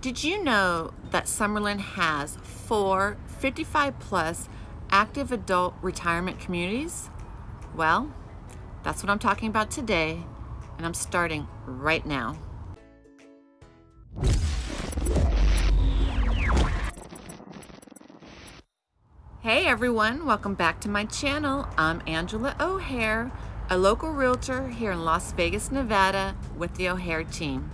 Did you know that Summerlin has four 55 plus active adult retirement communities? Well, that's what I'm talking about today, and I'm starting right now. Hey everyone, welcome back to my channel. I'm Angela O'Hare, a local realtor here in Las Vegas, Nevada with the O'Hare team.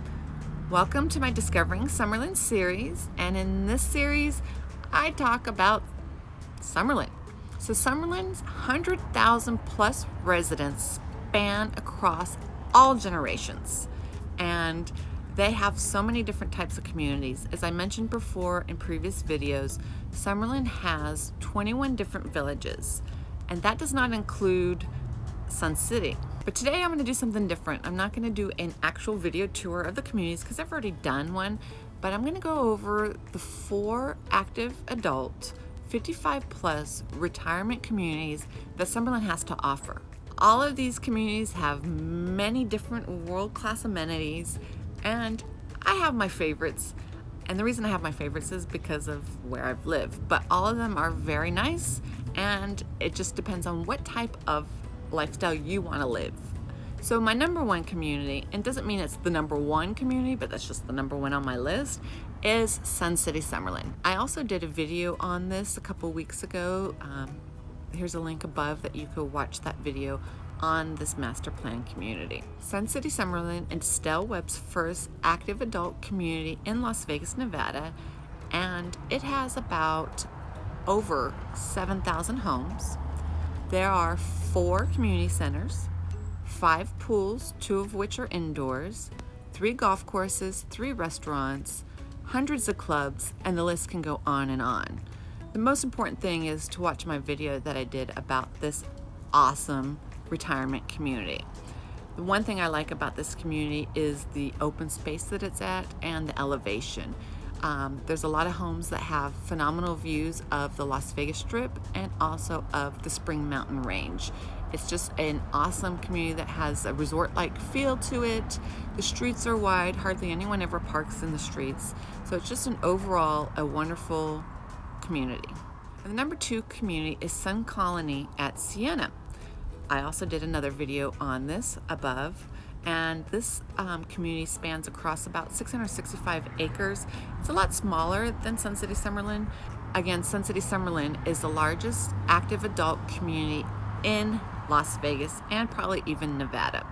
Welcome to my Discovering Summerlin series, and in this series, I talk about Summerlin. So Summerlin's 100,000 plus residents span across all generations, and they have so many different types of communities. As I mentioned before in previous videos, Summerlin has 21 different villages, and that does not include Sun City. But today I'm gonna do something different. I'm not gonna do an actual video tour of the communities because I've already done one, but I'm gonna go over the four active adult 55 plus retirement communities that Summerlin has to offer. All of these communities have many different world-class amenities and I have my favorites. And the reason I have my favorites is because of where I've lived, but all of them are very nice and it just depends on what type of lifestyle you want to live. So my number one community, and doesn't mean it's the number one community, but that's just the number one on my list, is Sun City Summerlin. I also did a video on this a couple weeks ago. Um, here's a link above that you could watch that video on this master plan community. Sun City Summerlin is Del Webb's first active adult community in Las Vegas, Nevada, and it has about over 7,000 homes. There are four community centers, five pools, two of which are indoors, three golf courses, three restaurants, hundreds of clubs, and the list can go on and on. The most important thing is to watch my video that I did about this awesome retirement community. The one thing I like about this community is the open space that it's at and the elevation. Um, there's a lot of homes that have phenomenal views of the Las Vegas Strip and also of the Spring Mountain Range. It's just an awesome community that has a resort-like feel to it. The streets are wide, hardly anyone ever parks in the streets. So it's just an overall a wonderful community. And the number two community is Sun Colony at Siena. I also did another video on this above and this um, community spans across about 665 acres. It's a lot smaller than Sun City Summerlin. Again, Sun City Summerlin is the largest active adult community in Las Vegas and probably even Nevada.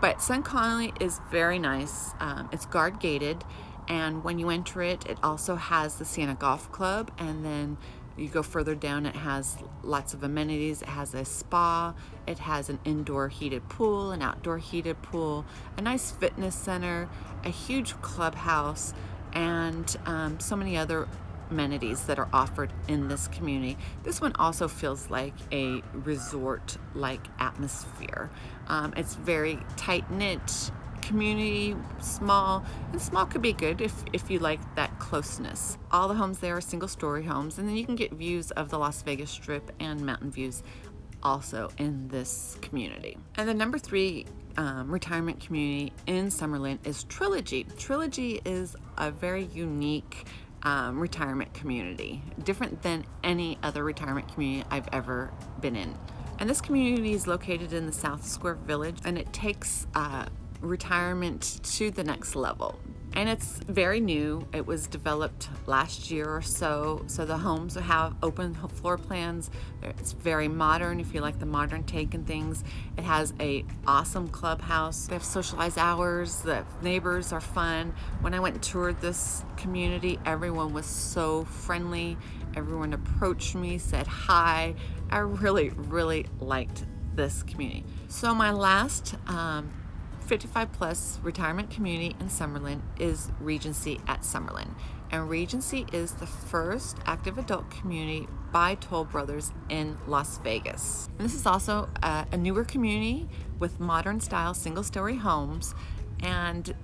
But Sun Colony is very nice. Um, it's guard gated and when you enter it, it also has the Siena Golf Club and then you go further down, it has lots of amenities. It has a spa, it has an indoor heated pool, an outdoor heated pool, a nice fitness center, a huge clubhouse, and um, so many other amenities that are offered in this community. This one also feels like a resort-like atmosphere. Um, it's very tight-knit, community, small, and small could be good if, if you like that closeness. All the homes there are single story homes and then you can get views of the Las Vegas Strip and mountain views also in this community. And the number three um, retirement community in Summerlin is Trilogy. Trilogy is a very unique um, retirement community, different than any other retirement community I've ever been in. And this community is located in the South Square Village and it takes uh, retirement to the next level. And it's very new. It was developed last year or so. So the homes have open floor plans. It's very modern if you like the modern take and things. It has a awesome clubhouse. They have socialized hours. The neighbors are fun. When I went and toured this community, everyone was so friendly. Everyone approached me, said hi. I really, really liked this community. So my last um, 55 plus retirement community in Summerlin is Regency at Summerlin. And Regency is the first active adult community by Toll Brothers in Las Vegas. And this is also a, a newer community with modern style single story homes. And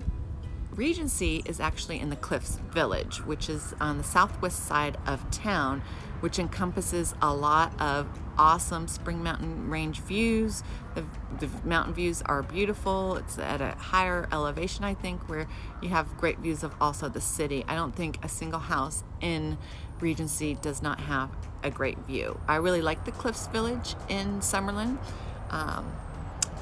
Regency is actually in the Cliffs Village, which is on the southwest side of town. Which encompasses a lot of awesome spring mountain range views. The, the, mountain views are beautiful. It's at a higher elevation I think where you have great views of also the city. I don't think a single house in Regency does not have a great view. I really like the Cliffs Village in Summerlin. Um,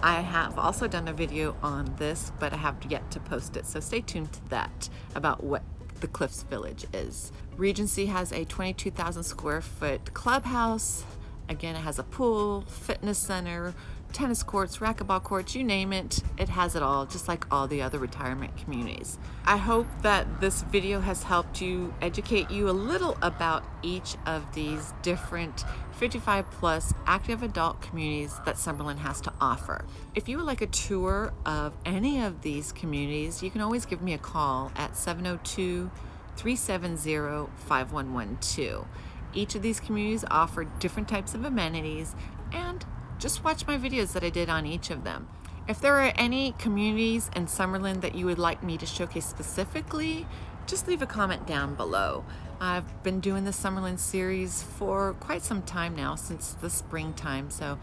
I have also done a video on this but I have yet to post it so stay tuned to that about what the Cliffs Village is. Regency has a 22,000 square foot clubhouse. Again, it has a pool, fitness center, tennis courts, racquetball courts, you name it, it has it all, just like all the other retirement communities. I hope that this video has helped you educate you a little about each of these different 55 plus active adult communities that Summerlin has to offer. If you would like a tour of any of these communities, you can always give me a call at 702 370 5112. Each of these communities offer different types of amenities and just watch my videos that I did on each of them. If there are any communities in Summerlin that you would like me to showcase specifically, just leave a comment down below. I've been doing the Summerlin series for quite some time now, since the springtime, so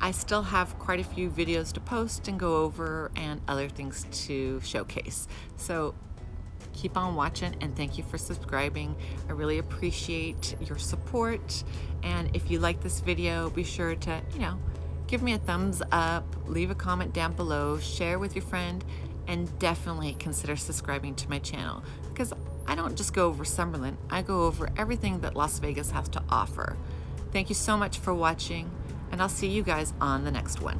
I still have quite a few videos to post and go over and other things to showcase. So keep on watching and thank you for subscribing. I really appreciate your support. And if you like this video, be sure to, you know, give me a thumbs up, leave a comment down below, share with your friend, and definitely consider subscribing to my channel because I don't just go over Summerlin, I go over everything that Las Vegas has to offer. Thank you so much for watching, and I'll see you guys on the next one.